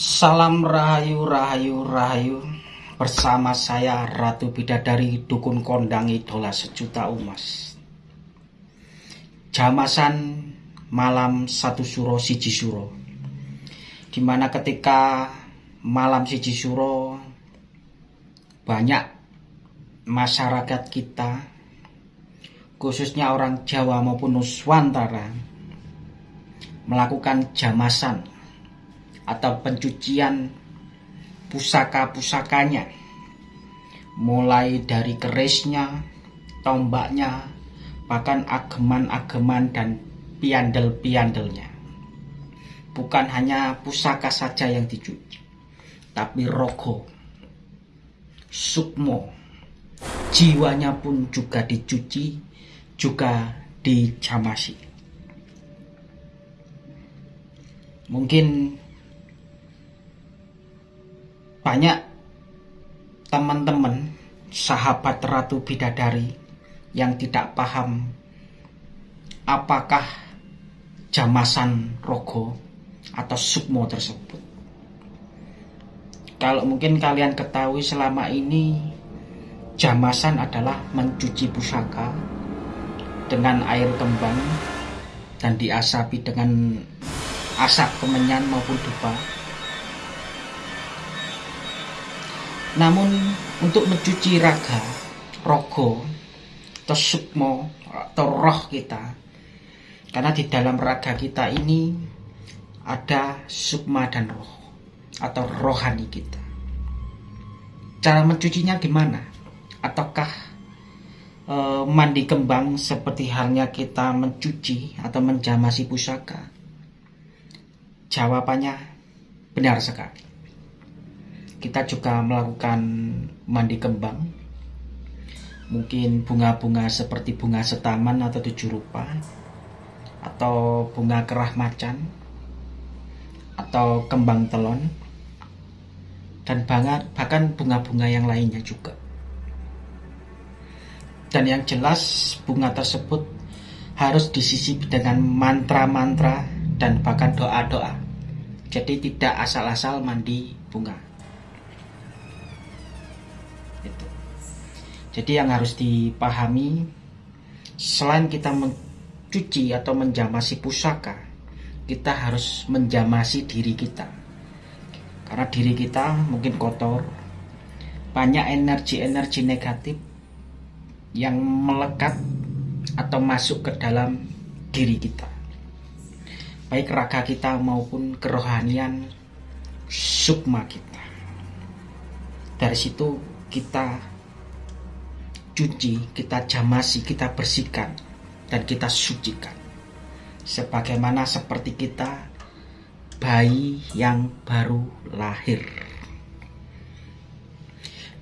Salam Rahayu Rahayu Rahayu. Bersama saya Ratu Bidadari Dukun Kondang Idola Sejuta Umas. Jamasan malam satu suro siji suro. Di mana ketika malam siji suro Banyak masyarakat kita Khususnya orang Jawa maupun Nuswantara Melakukan jamasan atau pencucian pusaka-pusakanya mulai dari kerisnya, tombaknya, bahkan ageman-ageman dan piandel-piandelnya. Bukan hanya pusaka saja yang dicuci, tapi rogo, sukmo, jiwanya pun juga dicuci, juga dicamasi. Mungkin banyak teman-teman sahabat Ratu Bidadari yang tidak paham apakah jamasan rogo atau sukmo tersebut. Kalau mungkin kalian ketahui selama ini jamasan adalah mencuci pusaka dengan air kembang dan diasapi dengan asap kemenyan maupun dupa Namun untuk mencuci raga, rogo, atau sukmo, atau roh kita, karena di dalam raga kita ini ada sukma dan roh, atau rohani kita. Cara mencucinya gimana? Ataukah e, mandi kembang seperti halnya kita mencuci atau menjamasi pusaka? Jawabannya benar sekali kita juga melakukan mandi kembang. Mungkin bunga-bunga seperti bunga setaman atau tujuh rupa. Atau bunga kerah macan. Atau kembang telon. Dan bahkan bunga-bunga yang lainnya juga. Dan yang jelas bunga tersebut harus disisipi dengan mantra-mantra dan bahkan doa-doa. Jadi tidak asal-asal mandi bunga Jadi yang harus dipahami selain kita mencuci atau menjamasi pusaka, kita harus menjamasi diri kita. Karena diri kita mungkin kotor, banyak energi-energi negatif yang melekat atau masuk ke dalam diri kita. Baik raga kita maupun kerohanian sukma kita. Dari situ kita cuci, kita jamasi, kita bersihkan, dan kita sucikan. Sebagaimana seperti kita bayi yang baru lahir.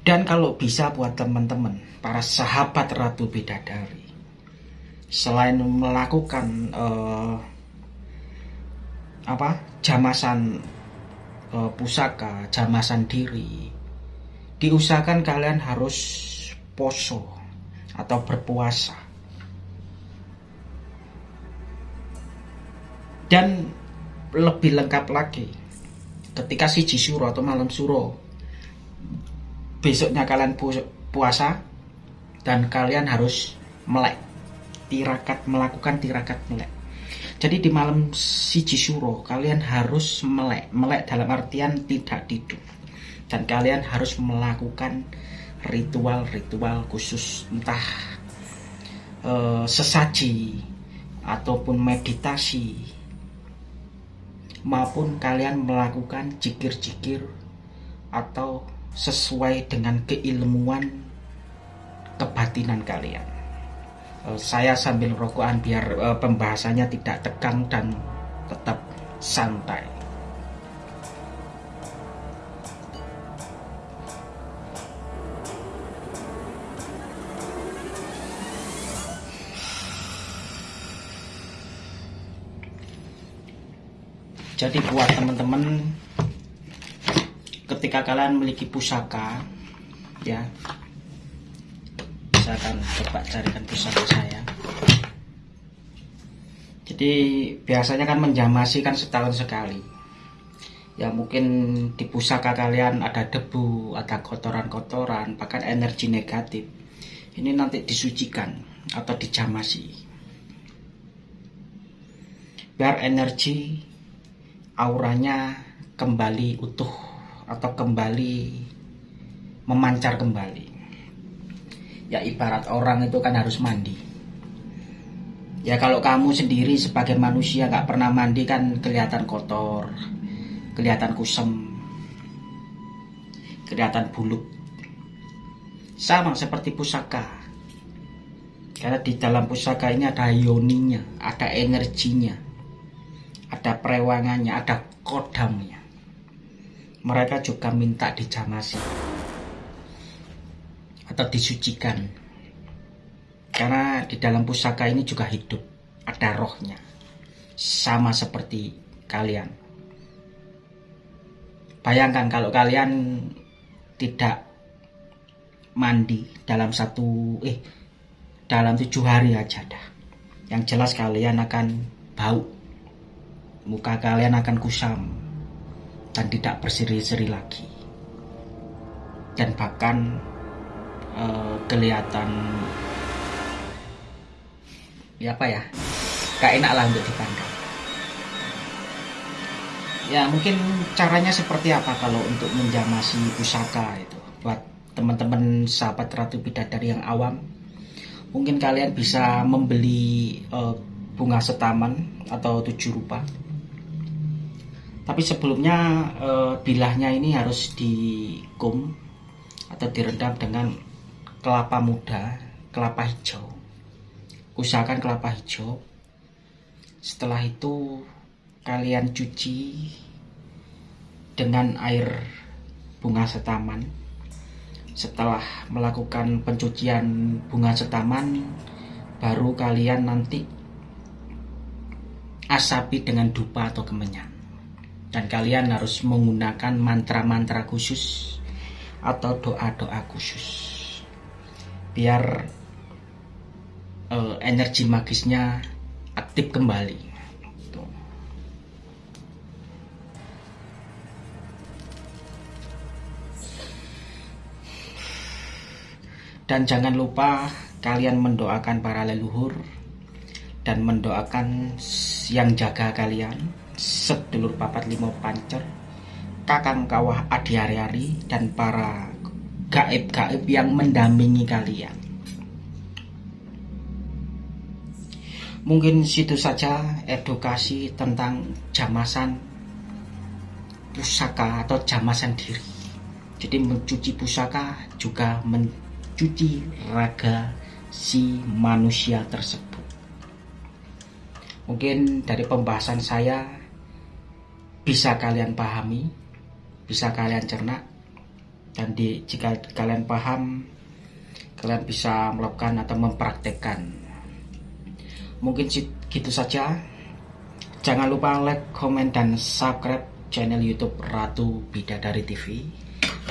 Dan kalau bisa buat teman-teman, para sahabat Ratu Bidadari, selain melakukan uh, apa jamasan uh, pusaka, jamasan diri, diusahakan kalian harus poso atau berpuasa. Dan lebih lengkap lagi, ketika si suro atau malam suro, besoknya kalian puasa dan kalian harus melek, tirakat melakukan tirakat melek. Jadi di malam si suro kalian harus melek, melek dalam artian tidak tidur dan kalian harus melakukan ritual-ritual khusus entah e, sesaji ataupun meditasi maupun kalian melakukan jikir-jikir atau sesuai dengan keilmuan kebatinan kalian. E, saya sambil rokokan biar e, pembahasannya tidak tegang dan tetap santai. Jadi buat teman-teman ketika kalian memiliki pusaka ya saya akan coba carikan pusaka saya jadi biasanya kan menjamasi kan setahun sekali ya mungkin di pusaka kalian ada debu, ada kotoran-kotoran, bahkan energi negatif. Ini nanti disucikan atau dijamasi. Biar energi auranya kembali utuh atau kembali memancar kembali. Ya ibarat orang itu kan harus mandi. Ya kalau kamu sendiri sebagai manusia gak pernah mandi kan kelihatan kotor, kelihatan kusem, kelihatan buluk. Sama seperti pusaka. Karena di dalam pusaka ini ada ioninya, ada energinya, ada perewangannya, ada kodamnya. Mereka juga minta dijamasi atau disucikan. Karena di dalam pusaka ini juga hidup, ada rohnya. Sama seperti kalian. Bayangkan kalau kalian tidak mandi dalam satu eh dalam tujuh hari aja dah. Yang jelas kalian akan bau, muka kalian akan kusam dan tidak berseri-seri lagi. Dan bahkan eh, kelihatan ya apa ya, gak enak lah untuk dipandang. Ya mungkin caranya seperti apa kalau untuk menjamasi pusaka itu? Buat teman-teman sahabat Ratu Bidadari yang awam mungkin kalian bisa membeli uh, bunga setaman atau tujuh rupa tapi sebelumnya uh, bilahnya ini harus dikum atau direndam dengan kelapa muda kelapa hijau usahakan kelapa hijau setelah itu kalian cuci dengan air bunga setaman. Setelah melakukan pencucian bunga setaman, baru kalian nanti asapi dengan dupa atau kemenyan. Dan kalian harus menggunakan mantra-mantra khusus atau doa-doa khusus. Biar uh, energi magisnya aktif kembali. Dan jangan lupa kalian mendoakan para leluhur dan mendoakan yang jaga kalian, sedulur papat limo pancer, kakang kawah adi hari dan para gaib-gaib yang mendampingi kalian. Mungkin situ saja edukasi tentang jamasan pusaka atau jamasan diri. Jadi mencuci pusaka juga men mencuci raga si manusia tersebut. Mungkin dari pembahasan saya bisa kalian pahami, bisa kalian cerna, dan di, jika kalian paham, kalian bisa melakukan atau mempraktekkan. Mungkin gitu saja. Jangan lupa like, komen, dan subscribe channel YouTube Ratu Bidadari TV.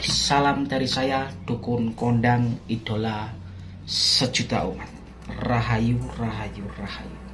Salam dari saya, dukun kondang idola sejuta umat. Rahayu, rahayu, rahayu.